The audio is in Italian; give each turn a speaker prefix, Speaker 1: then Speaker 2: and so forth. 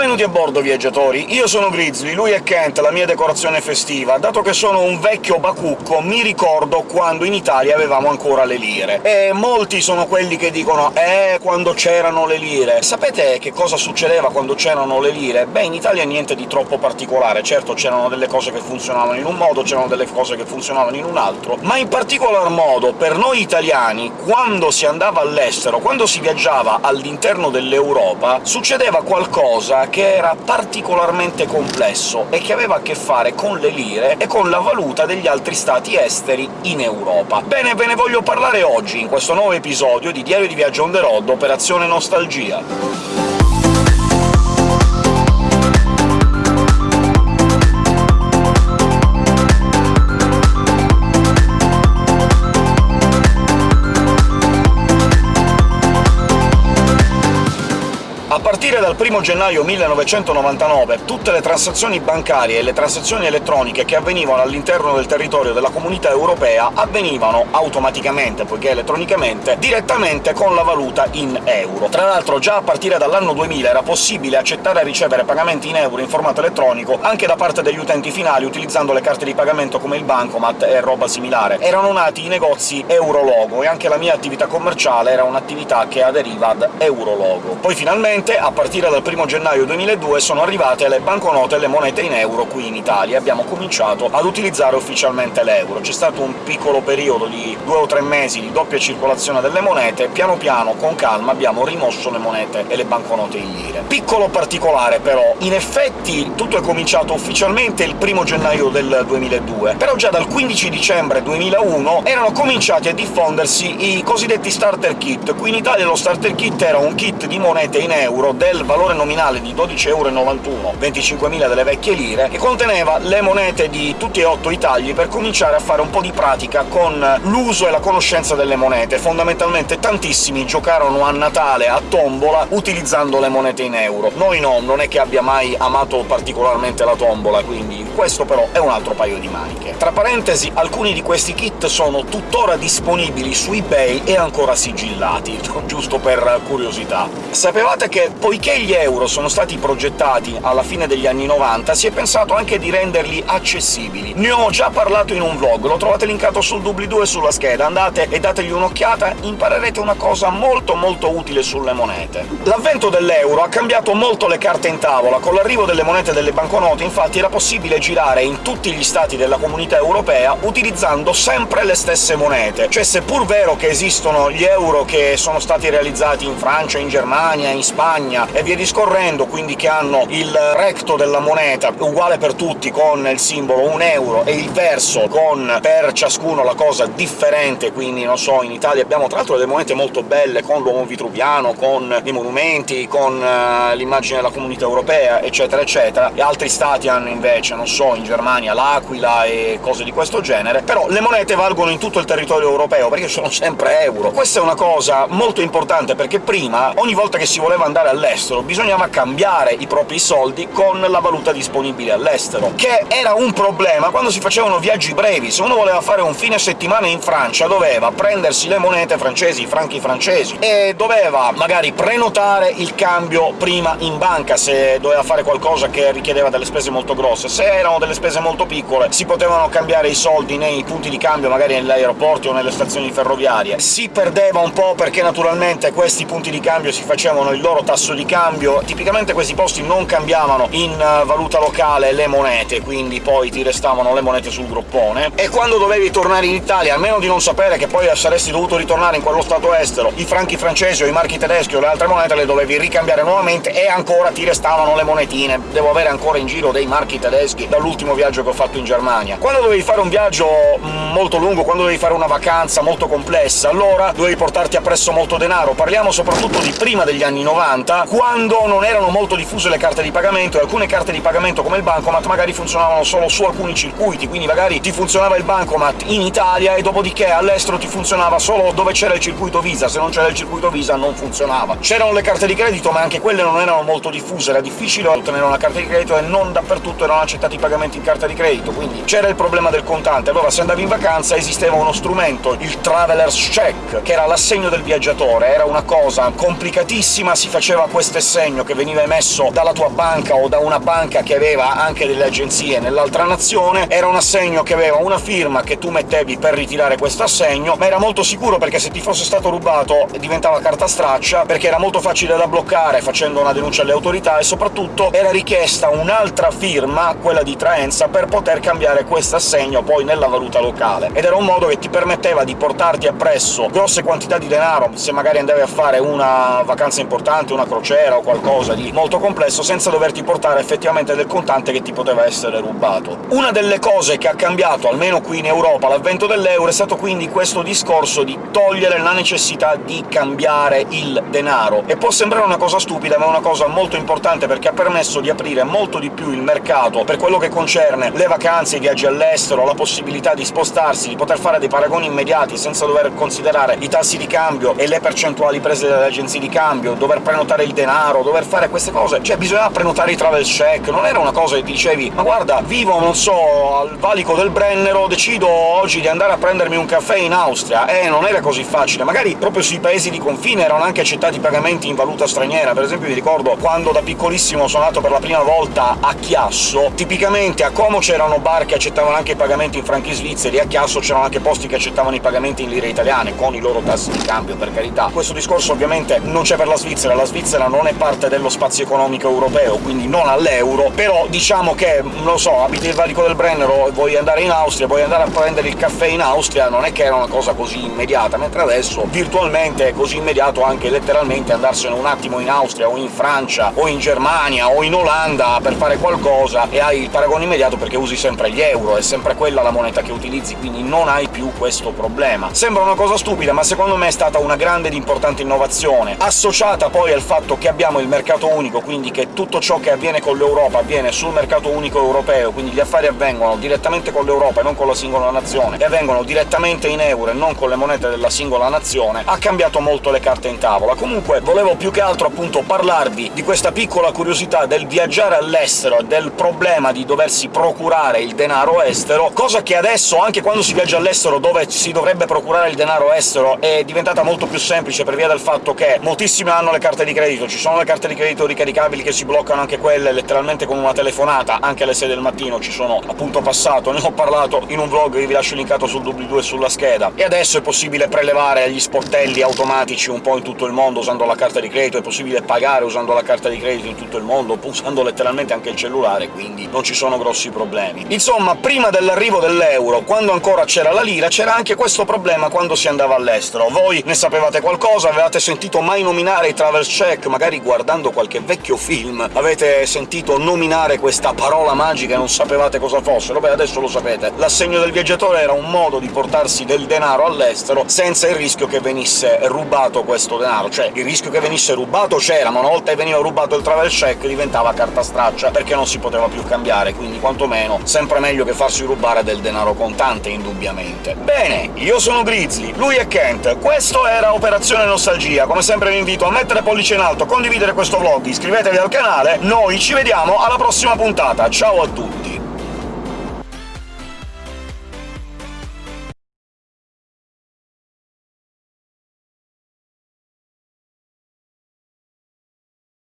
Speaker 1: Benvenuti a bordo, viaggiatori! Io sono Grizzly, lui è Kent, la mia decorazione festiva. Dato che sono un vecchio bacucco, mi ricordo quando in Italia avevamo ancora le lire. E molti sono quelli che dicono «Eh, quando c'erano le lire». Sapete che cosa succedeva quando c'erano le lire? Beh, in Italia niente di troppo particolare. Certo, c'erano delle cose che funzionavano in un modo, c'erano delle cose che funzionavano in un altro, ma in particolar modo per noi italiani, quando si andava all'estero, quando si viaggiava all'interno dell'Europa, succedeva qualcosa che era particolarmente complesso e che aveva a che fare con le lire e con la valuta degli altri stati esteri in Europa. Bene, ve ne voglio parlare oggi, in questo nuovo episodio di Diario di Viaggio on the road, Operazione Nostalgia. Dal 1 gennaio 1999 tutte le transazioni bancarie e le transazioni elettroniche che avvenivano all'interno del territorio della Comunità Europea avvenivano automaticamente, poiché elettronicamente, direttamente con la valuta in euro. Tra l'altro già a partire dall'anno 2000 era possibile accettare e ricevere pagamenti in euro in formato elettronico anche da parte degli utenti finali utilizzando le carte di pagamento come il bancomat e roba similare. Erano nati i negozi Eurologo, e anche la mia attività commerciale era un'attività che aderiva ad Eurologo. Poi finalmente a partire dal 1 gennaio 2002 sono arrivate le banconote e le monete in euro qui in Italia, abbiamo cominciato ad utilizzare ufficialmente l'euro. C'è stato un piccolo periodo di due o tre mesi di doppia circolazione delle monete, piano piano, con calma, abbiamo rimosso le monete e le banconote in lire. Piccolo particolare, però, in effetti tutto è cominciato ufficialmente il 1 gennaio del 2002, però già dal 15 dicembre 2001 erano cominciati a diffondersi i cosiddetti starter kit. Qui in Italia lo starter kit era un kit di monete in euro del valore nominale di 12,91 euro, 25.000 delle vecchie lire, che conteneva le monete di tutti e otto i tagli per cominciare a fare un po' di pratica con l'uso e la conoscenza delle monete. Fondamentalmente tantissimi giocarono a Natale a tombola utilizzando le monete in euro. Noi no, non è che abbia mai amato particolarmente la tombola, quindi questo però è un altro paio di maniche. Tra parentesi, alcuni di questi kit sono tuttora disponibili su eBay e ancora sigillati, giusto per curiosità. Sapevate che poiché gli euro sono stati progettati alla fine degli anni 90, si è pensato anche di renderli accessibili. Ne ho già parlato in un vlog, lo trovate linkato sul doobly-doo e sulla scheda, andate e dategli un'occhiata, imparerete una cosa molto molto utile sulle monete. L'avvento dell'euro ha cambiato molto le carte in tavola, con l'arrivo delle monete delle banconote infatti era possibile girare in tutti gli stati della Comunità Europea utilizzando sempre le stesse monete, cioè seppur vero che esistono gli euro che sono stati realizzati in Francia, in Germania, in Spagna e via discorrendo, quindi che hanno il recto della moneta uguale per tutti, con il simbolo un euro, e il verso con per ciascuno la cosa differente, quindi, non so, in Italia abbiamo tra l'altro delle monete molto belle, con l'uomo vitruviano, con i monumenti, con uh, l'immagine della Comunità Europea, eccetera eccetera, e altri stati hanno invece, non so, in Germania l'aquila e cose di questo genere, però le monete valgono in tutto il territorio europeo, perché sono sempre euro. Questa è una cosa molto importante, perché prima, ogni volta che si voleva andare all'estero, all'estero, bisognava cambiare i propri soldi con la valuta disponibile all'estero, che era un problema quando si facevano viaggi brevi. Se uno voleva fare un fine settimana in Francia doveva prendersi le monete francesi, i franchi francesi, e doveva magari prenotare il cambio prima in banca, se doveva fare qualcosa che richiedeva delle spese molto grosse. Se erano delle spese molto piccole si potevano cambiare i soldi nei punti di cambio, magari negli aeroporti o nelle stazioni ferroviarie. Si perdeva un po' perché naturalmente questi punti di cambio si facevano il loro tasso di cambio, tipicamente questi posti non cambiavano in eh, valuta locale le monete, quindi poi ti restavano le monete sul groppone, e quando dovevi tornare in Italia, almeno di non sapere che poi saresti dovuto ritornare in quello stato estero, i franchi francesi o i marchi tedeschi o le altre monete le dovevi ricambiare nuovamente, e ancora ti restavano le monetine. Devo avere ancora in giro dei marchi tedeschi dall'ultimo viaggio che ho fatto in Germania. Quando dovevi fare un viaggio mm, molto lungo, quando dovevi fare una vacanza molto complessa, allora dovevi portarti appresso molto denaro. Parliamo soprattutto di prima degli anni 90, quando non erano molto diffuse le carte di pagamento, e alcune carte di pagamento come il bancomat magari funzionavano solo su alcuni circuiti, quindi magari ti funzionava il bancomat in Italia e dopodiché all'estero ti funzionava solo dove c'era il circuito Visa, se non c'era il circuito Visa non funzionava. C'erano le carte di credito, ma anche quelle non erano molto diffuse, era difficile ottenere una carta di credito e non dappertutto erano accettati i pagamenti in carta di credito, quindi c'era il problema del contante. Allora se andavi in vacanza esisteva uno strumento, il Traveler's Check, che era l'assegno del viaggiatore, era una cosa complicatissima, si faceva queste segno che veniva emesso dalla tua banca o da una banca che aveva anche delle agenzie nell'altra nazione, era un assegno che aveva una firma che tu mettevi per ritirare questo assegno, ma era molto sicuro perché se ti fosse stato rubato diventava carta straccia, perché era molto facile da bloccare facendo una denuncia alle autorità, e soprattutto era richiesta un'altra firma, quella di traenza, per poter cambiare questo assegno poi nella valuta locale. Ed era un modo che ti permetteva di portarti appresso grosse quantità di denaro, se magari andavi a fare una vacanza importante, una crociera o qualcosa di molto complesso, senza doverti portare effettivamente del contante che ti poteva essere rubato. Una delle cose che ha cambiato, almeno qui in Europa, l'avvento dell'euro è stato quindi questo discorso di togliere la necessità di cambiare il denaro. E può sembrare una cosa stupida, ma è una cosa molto importante, perché ha permesso di aprire molto di più il mercato per quello che concerne le vacanze, i viaggi all'estero, la possibilità di spostarsi, di poter fare dei paragoni immediati senza dover considerare i tassi di cambio e le percentuali prese dalle agenzie di cambio, dover prenotare il denaro, dover fare queste cose... Cioè, bisognava prenotare i travel check, non era una cosa che dicevi «ma guarda, vivo, non so, al valico del Brennero, decido oggi di andare a prendermi un caffè in Austria». Eh, non era così facile. Magari proprio sui paesi di confine erano anche accettati pagamenti in valuta straniera. Per esempio mi ricordo quando da piccolissimo sono andato per la prima volta a Chiasso, tipicamente a Como c'erano bar che accettavano anche i pagamenti in franchi svizzeri, a Chiasso c'erano anche posti che accettavano i pagamenti in lire italiane, con i loro tassi di cambio, per carità. Questo discorso ovviamente non c'è per la Svizzera, la Svizzera non è parte dello spazio economico europeo, quindi non all'euro, però diciamo che, non lo so, abiti il valico del Brennero e vuoi andare in Austria, vuoi andare a prendere il caffè in Austria, non è che era una cosa così immediata, mentre adesso virtualmente è così immediato anche letteralmente andarsene un attimo in Austria, o in Francia, o in Germania, o in Olanda per fare qualcosa, e hai il paragone immediato perché usi sempre gli euro, è sempre quella la moneta che utilizzi, quindi non hai più questo problema. Sembra una cosa stupida, ma secondo me è stata una grande ed importante innovazione, associata poi al fatto che abbiamo il mercato unico, quindi che tutto ciò che avviene con l'Europa avviene sul mercato unico europeo, quindi gli affari avvengono direttamente con l'Europa e non con la singola nazione, e avvengono direttamente in euro e non con le monete della singola nazione, ha cambiato molto le carte in tavola. Comunque volevo più che altro appunto parlarvi di questa piccola curiosità del viaggiare all'estero e del problema di doversi procurare il denaro estero, cosa che adesso, anche quando si viaggia all'estero dove si dovrebbe procurare il denaro estero, è diventata molto più semplice per via del fatto che moltissimi hanno le carte di credito, ci sono le carte di credito ricaricabili che si bloccano anche quelle letteralmente con una telefonata, anche alle 6 del mattino ci sono appunto passato, ne ho parlato in un vlog che vi lascio linkato sul doobly-doo e sulla scheda. E adesso è possibile prelevare gli sportelli automatici un po' in tutto il mondo usando la carta di credito, è possibile pagare usando la carta di credito in tutto il mondo, usando letteralmente anche il cellulare, quindi non ci sono grossi problemi. Insomma, prima dell'arrivo dell'euro, quando ancora c'era la lira, c'era anche questo problema quando si andava all'estero. Voi ne sapevate qualcosa? Avevate sentito mai nominare i travel check? Magari guardando qualche vecchio film avete sentito nominare questa parola magica e non sapevate cosa fosse? Beh, adesso lo sapete. L'assegno del viaggiatore era un modo di portarsi del denaro all'estero senza il rischio che venisse rubato questo denaro. Cioè, il rischio che venisse rubato c'era, ma una volta che veniva rubato il travel check diventava carta straccia, perché non si poteva più cambiare, quindi quantomeno sempre meglio che farsi rubare del denaro contante, indubbiamente. Bene, io sono Grizzly, lui è Kent, questo era Operazione Nostalgia. Come sempre vi invito a mettere pollice in alto, condividere questo vlog, iscrivetevi al canale, noi ci vediamo alla prossima puntata, ciao a tutti!